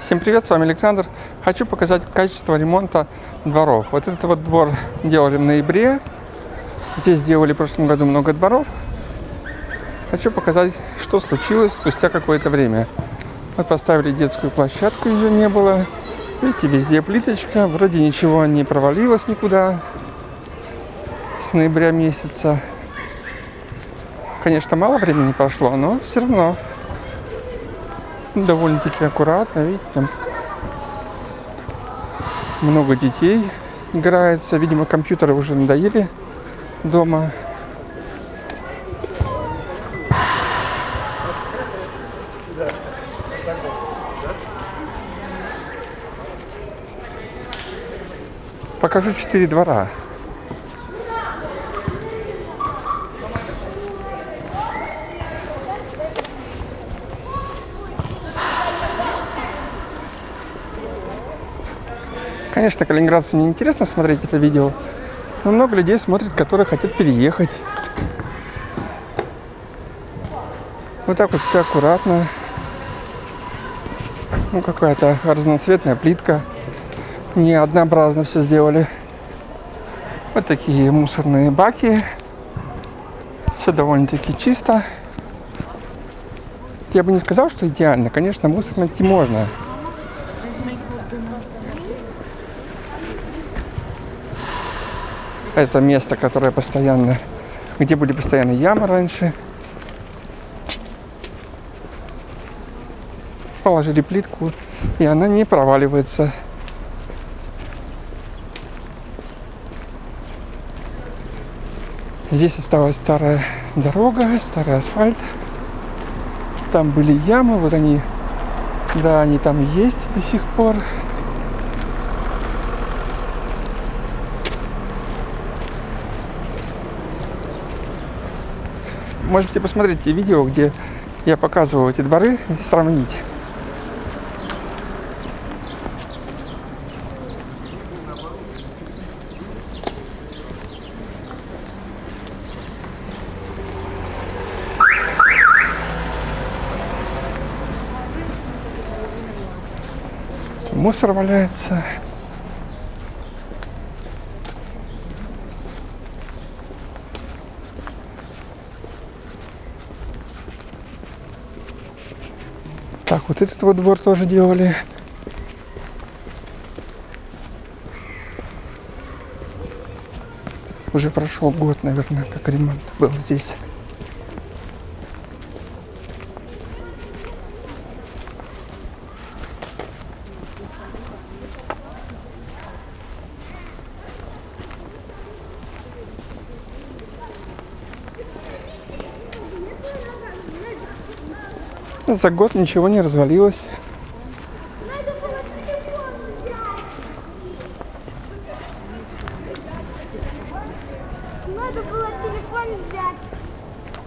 Всем привет, с вами Александр. Хочу показать качество ремонта дворов. Вот этот вот двор делали в ноябре. Здесь сделали в прошлом году много дворов. Хочу показать, что случилось спустя какое-то время. Вот поставили детскую площадку, ее не было. Видите, везде плиточка, вроде ничего не провалилось никуда с ноября месяца. Конечно, мало времени прошло, но все равно довольно-таки аккуратно, видите, там много детей играется. Видимо, компьютеры уже надоели дома. Покажу четыре двора. Конечно, калининградцам не интересно смотреть это видео, но много людей смотрят, которые хотят переехать. Вот так вот все аккуратно. Ну, какая-то разноцветная плитка. Не однообразно все сделали. Вот такие мусорные баки. Все довольно-таки чисто. Я бы не сказал, что идеально. Конечно, мусор найти можно. Это место, которое постоянно, где были постоянно ямы раньше. Положили плитку, и она не проваливается. Здесь осталась старая дорога, старый асфальт. Там были ямы, вот они, да, они там есть до сих пор. Можете посмотреть те видео, где я показывал эти дворы и сравнить. Мусор валяется. Так, вот этот вот двор тоже делали. Уже прошел год, наверное, как ремонт был здесь. За год ничего не развалилось. Надо было телефон взять.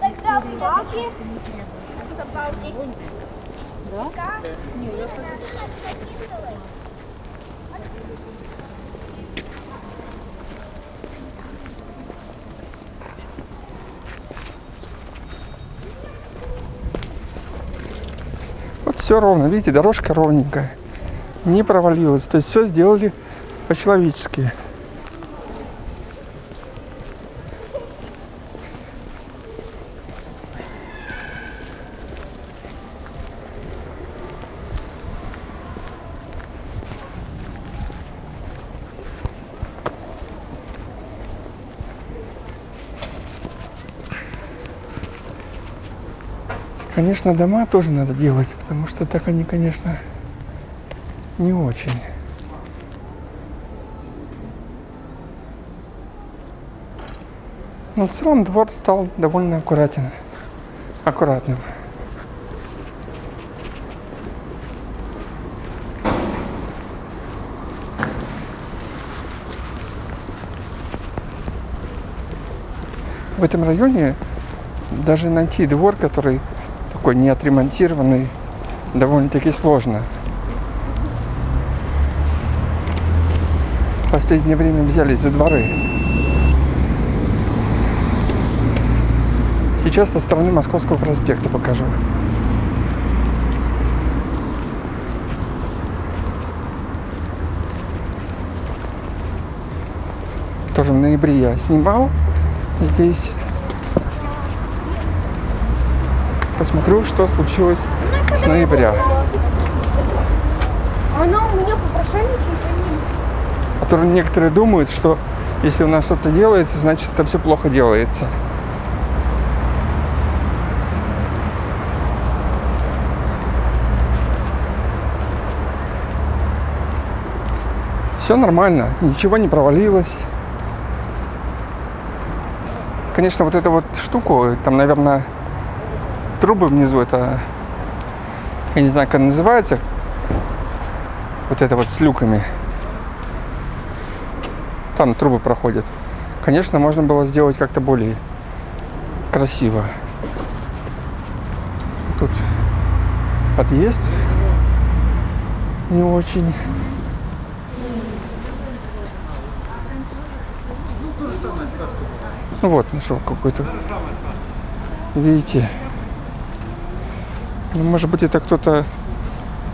Тогда в баке. Да? Все ровно, видите, дорожка ровненькая. Не провалилась. То есть все сделали по-человечески. Конечно, дома тоже надо делать, потому что так они, конечно, не очень. Но в целом двор стал довольно аккуратен, аккуратным. В этом районе даже найти двор, который такой не отремонтированный, довольно-таки сложно. В последнее время взялись за дворы. Сейчас со стороны Московского проспекта покажу. Тоже в ноябре я снимал здесь Посмотрю, что случилось с ноября. Оно у меня попрошайничает, А то некоторые думают, что если у нас что-то делается, значит это все плохо делается. Все нормально, ничего не провалилось. Конечно, вот эту вот штуку, там, наверное, трубы внизу, это, я не знаю, как называется, вот это вот с люками. Там трубы проходят. Конечно, можно было сделать как-то более красиво. Тут подъезд не очень. Ну вот, нашел какой-то. Видите? Ну, может быть, это кто-то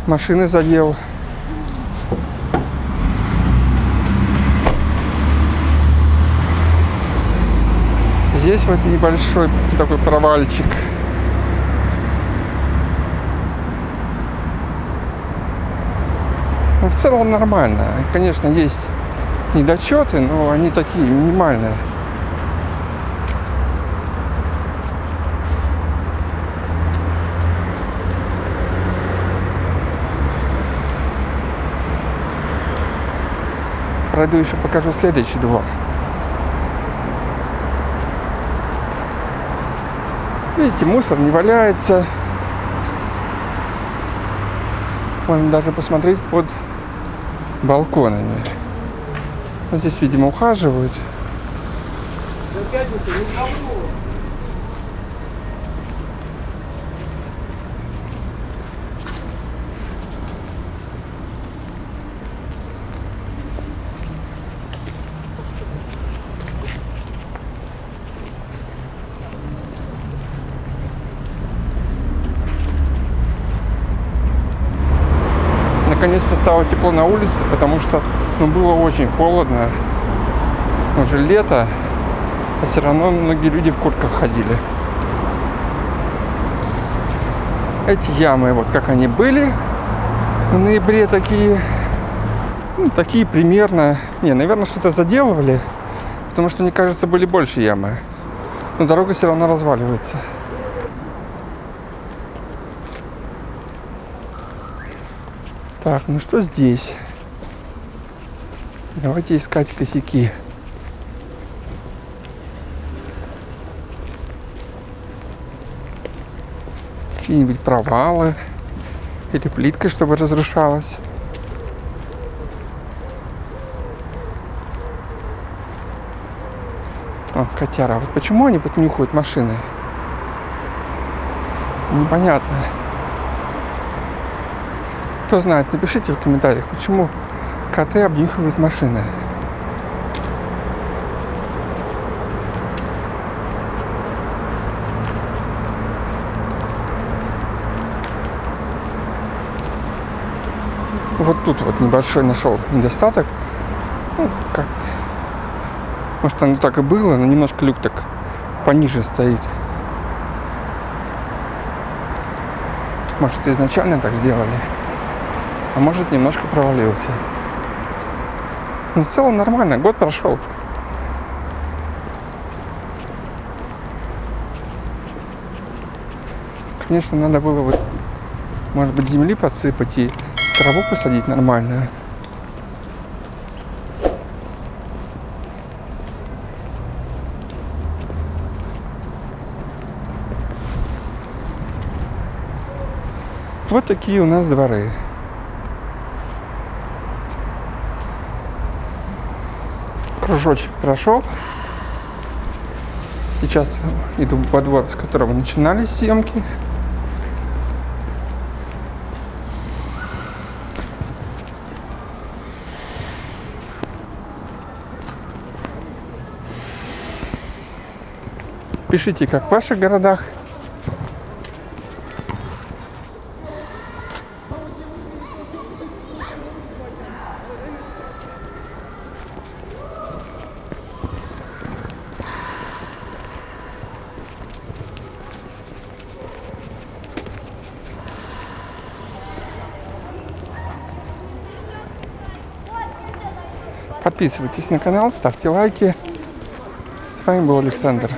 машины задел. Здесь вот небольшой такой провальчик. Ну, в целом нормально. Конечно, есть недочеты, но они такие минимальные. Пройду еще покажу следующий двор. Видите, мусор не валяется. Можно даже посмотреть под балконами. Вот здесь, видимо, ухаживают. Наконец-то стало тепло на улице, потому что ну, было очень холодно. Уже лето, а все равно многие люди в куртках ходили. Эти ямы, вот как они были в ноябре, такие, ну, такие примерно. Не, наверное, что-то заделывали, потому что, мне кажется, были больше ямы. Но дорога все равно разваливается. Так, ну что здесь? Давайте искать косяки. Какие-нибудь провалы. Или плитка, чтобы разрушалась. О, котяра. А Вот почему они вот нюхают машины? Непонятно. Кто знает, напишите в комментариях, почему коты обнюхивают машины. Вот тут вот небольшой нашел недостаток. Ну, как... Может, оно так и было, но немножко люк так пониже стоит. Может, изначально так сделали а может немножко провалился. Но в целом нормально, год прошел. Конечно, надо было вот, может быть, земли подсыпать и траву посадить нормальную. Вот такие у нас дворы. Кружочек прошел. Сейчас иду во двор, с которого начинались съемки. Пишите, как в ваших городах. Подписывайтесь на канал, ставьте лайки. С вами был Александр.